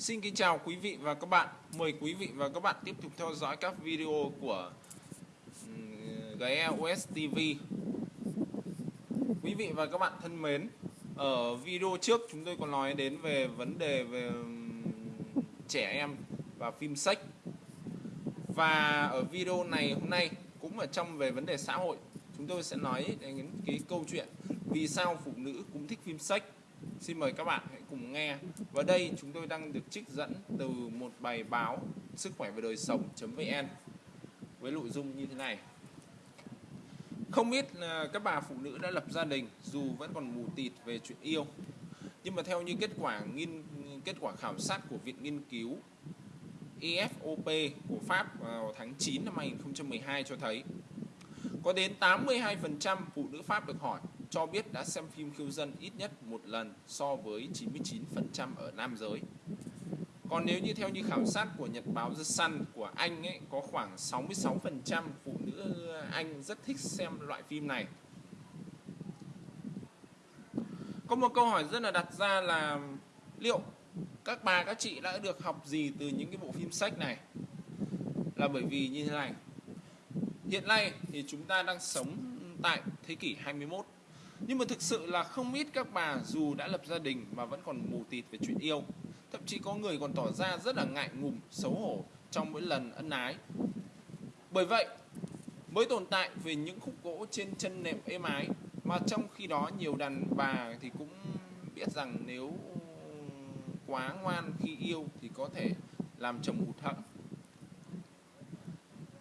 Xin kính chào quý vị và các bạn. Mời quý vị và các bạn tiếp tục theo dõi các video của GE TV. Quý vị và các bạn thân mến, ở video trước chúng tôi có nói đến về vấn đề về trẻ em và phim sách. Và ở video này hôm nay cũng ở trong về vấn đề xã hội, chúng tôi sẽ nói đến cái câu chuyện vì sao phụ nữ cũng thích phim sách Xin mời các bạn hãy cùng nghe. Và đây chúng tôi đang được trích dẫn từ một bài báo sức khỏe và đời sống.vn với nội dung như thế này. Không biết à, các bà phụ nữ đã lập gia đình dù vẫn còn mù tịt về chuyện yêu. Nhưng mà theo như kết quả nghiên, kết quả khảo sát của Viện Nghiên cứu EFOP của Pháp vào tháng 9 năm 2012 cho thấy, có đến 82% phụ nữ Pháp được hỏi cho biết đã xem phim khiêu dâm ít nhất một lần so với 99% ở nam giới. Còn nếu như theo như khảo sát của Nhật báo The Sun của Anh ấy, có khoảng 66% phụ nữ Anh rất thích xem loại phim này. Có một câu hỏi rất là đặt ra là liệu các bà, các chị đã được học gì từ những cái bộ phim sách này? Là bởi vì như thế này. Hiện nay thì chúng ta đang sống tại thế kỷ 21 nhưng mà thực sự là không ít các bà dù đã lập gia đình mà vẫn còn mù tịt về chuyện yêu. Thậm chí có người còn tỏ ra rất là ngại ngùng, xấu hổ trong mỗi lần ân ái. Bởi vậy, mới tồn tại về những khúc gỗ trên chân nệm êm ái, mà trong khi đó nhiều đàn bà thì cũng biết rằng nếu quá ngoan khi yêu thì có thể làm chồng hụt hẫng.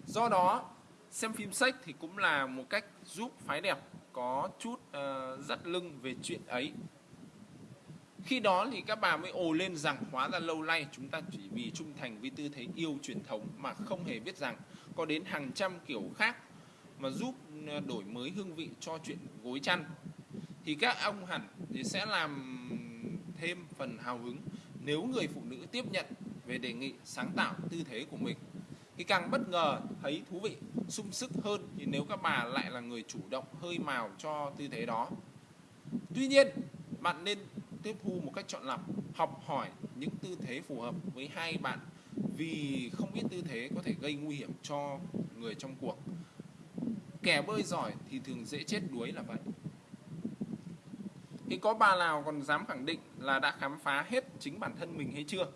Do đó, xem phim sách thì cũng là một cách giúp phái đẹp có chút uh, dắt lưng về chuyện ấy. Khi đó thì các bà mới ồ lên rằng hóa ra lâu nay chúng ta chỉ vì trung thành với tư thế yêu truyền thống mà không hề biết rằng có đến hàng trăm kiểu khác mà giúp ờ, đổi mới hương vị cho chuyện gối chăn. Thì các ông hẳn thì sẽ làm thêm phần hào hứng nếu người phụ nữ tiếp nhận về đề nghị sáng tạo tư thế của mình thì càng bất ngờ thấy thú vị, sung sức hơn thì nếu các bà lại là người chủ động hơi màu cho tư thế đó. Tuy nhiên, bạn nên tiếp thu một cách chọn lọc, học hỏi những tư thế phù hợp với hai bạn vì không biết tư thế có thể gây nguy hiểm cho người trong cuộc. Kẻ bơi giỏi thì thường dễ chết đuối là vậy. Thì có bà nào còn dám khẳng định là đã khám phá hết chính bản thân mình hay chưa?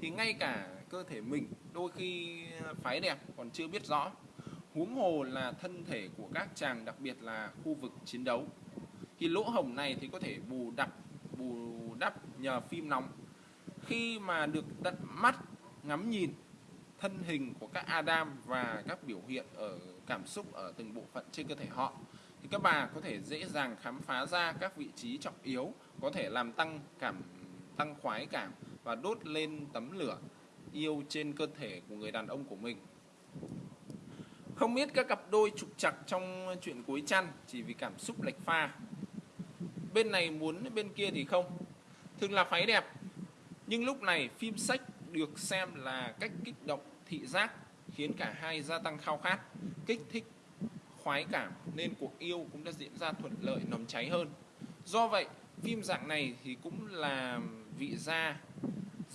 Thì ngay cả cơ thể mình đôi khi phái đẹp còn chưa biết rõ. Huống hồ là thân thể của các chàng, đặc biệt là khu vực chiến đấu. Thì lỗ hổng này thì có thể bù đắp bù đắp nhờ phim nóng. Khi mà được tận mắt ngắm nhìn, thân hình của các Adam và các biểu hiện ở, cảm xúc ở từng bộ phận trên cơ thể họ, thì các bà có thể dễ dàng khám phá ra các vị trí trọng yếu, có thể làm tăng cảm, tăng khoái cảm và đốt lên tấm lửa yêu trên cơ thể của người đàn ông của mình. Không biết các cặp đôi trục chặt trong chuyện cuối chăn chỉ vì cảm xúc lệch pha. Bên này muốn, bên kia thì không. Thường là phái đẹp. Nhưng lúc này phim sách được xem là cách kích động thị giác, khiến cả hai gia tăng khao khát, kích thích, khoái cảm, nên cuộc yêu cũng đã diễn ra thuận lợi, nồng cháy hơn. Do vậy, phim dạng này thì cũng là vị gia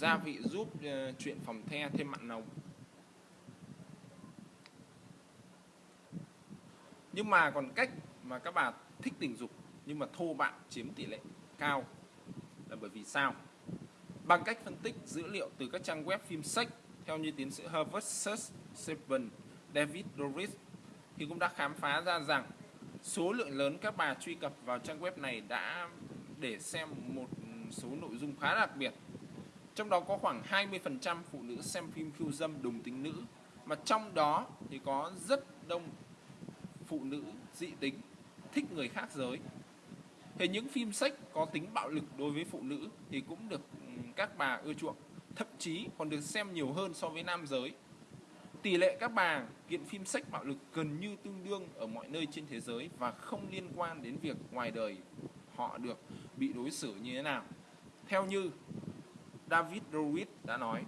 gia vị giúp uh, chuyện phòng the thêm mặn nồng. Nhưng mà còn cách mà các bà thích tình dục nhưng mà thô bạo chiếm tỷ lệ cao là bởi vì sao? Bằng cách phân tích dữ liệu từ các trang web phim sách theo như tiến sĩ Harvard Search Seven David Doris thì cũng đã khám phá ra rằng số lượng lớn các bà truy cập vào trang web này đã để xem một số nội dung khá đặc biệt trong đó có khoảng 20% phụ nữ xem phim khiêu dâm đồng tính nữ. Mà trong đó thì có rất đông phụ nữ dị tính, thích người khác giới. Thì những phim sách có tính bạo lực đối với phụ nữ thì cũng được các bà ưa chuộng, thậm chí còn được xem nhiều hơn so với nam giới. Tỷ lệ các bà kiện phim sách bạo lực gần như tương đương ở mọi nơi trên thế giới và không liên quan đến việc ngoài đời họ được bị đối xử như thế nào. Theo như David Ruiz đã nói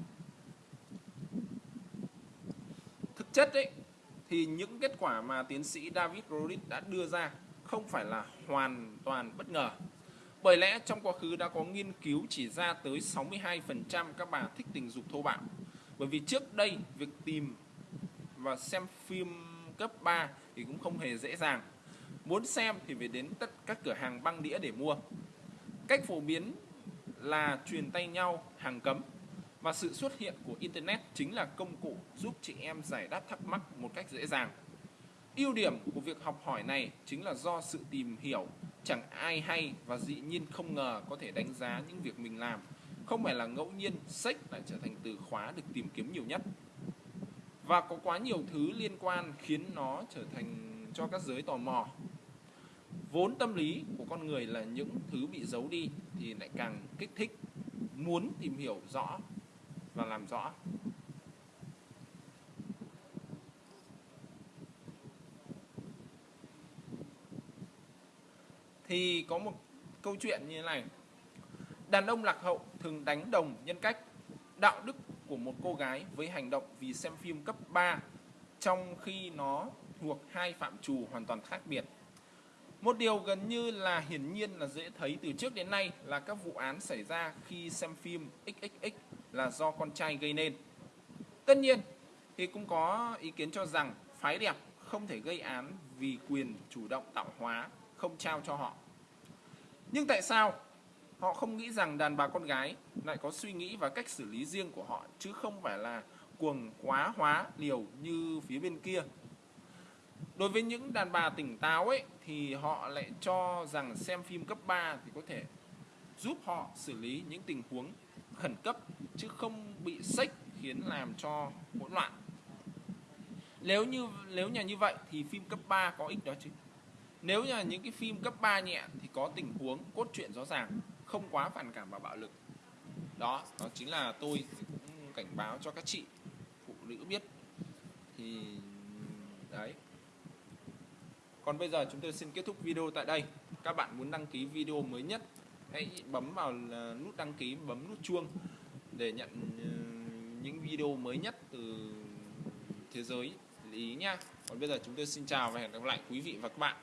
thực chất ấy, thì những kết quả mà tiến sĩ David Ruiz đã đưa ra không phải là hoàn toàn bất ngờ Bởi lẽ trong quá khứ đã có nghiên cứu chỉ ra tới 62% các bà thích tình dục thô bạo. Bởi vì trước đây, việc tìm và xem phim cấp 3 thì cũng không hề dễ dàng. Muốn xem thì phải đến tất các cửa hàng băng đĩa để mua. Cách phổ biến là truyền tay nhau, hàng cấm và sự xuất hiện của internet chính là công cụ giúp chị em giải đáp thắc mắc một cách dễ dàng. Ưu điểm của việc học hỏi này chính là do sự tìm hiểu, chẳng ai hay và dĩ nhiên không ngờ có thể đánh giá những việc mình làm. Không phải là ngẫu nhiên, sách lại trở thành từ khóa được tìm kiếm nhiều nhất. Và có quá nhiều thứ liên quan khiến nó trở thành cho các giới tò mò. Vốn tâm lý của con người là những thứ bị giấu đi thì lại càng kích thích, muốn tìm hiểu rõ và làm rõ. thì có một câu chuyện như thế này đàn ông lạc hậu thường đánh đồng nhân cách, đạo đức của một cô gái với hành động vì xem phim cấp 3 trong khi nó thuộc hai phạm trù hoàn toàn khác biệt một điều gần như là hiển nhiên là dễ thấy từ trước đến nay là các vụ án xảy ra khi xem phim XXX là do con trai gây nên. Tất nhiên thì cũng có ý kiến cho rằng phái đẹp không thể gây án vì quyền chủ động tạo hóa, không trao cho họ. Nhưng tại sao họ không nghĩ rằng đàn bà con gái lại có suy nghĩ và cách xử lý riêng của họ, chứ không phải là cuồng quá hóa liều như phía bên kia. Đối với những đàn bà tỉnh táo ấy thì họ lại cho rằng xem phim cấp 3 thì có thể giúp họ xử lý những tình huống khẩn cấp chứ không bị sách khiến làm cho hỗn loạn. Nếu như nếu nhà như vậy thì phim cấp 3 có ích đó chứ. Nếu như là những cái phim cấp 3 nhẹ thì có tình huống cốt truyện rõ ràng, không quá phản cảm và bạo lực. Đó, đó chính là tôi cũng cảnh báo cho các chị phụ nữ biết. Thì. Còn bây giờ chúng tôi xin kết thúc video tại đây. Các bạn muốn đăng ký video mới nhất hãy bấm vào ờ, nút đăng ký, bấm nút chuông để nhận ờ, những video mới nhất từ thế giới lý nha. Còn bây giờ chúng tôi xin chào và hẹn gặp lại quý vị và các bạn.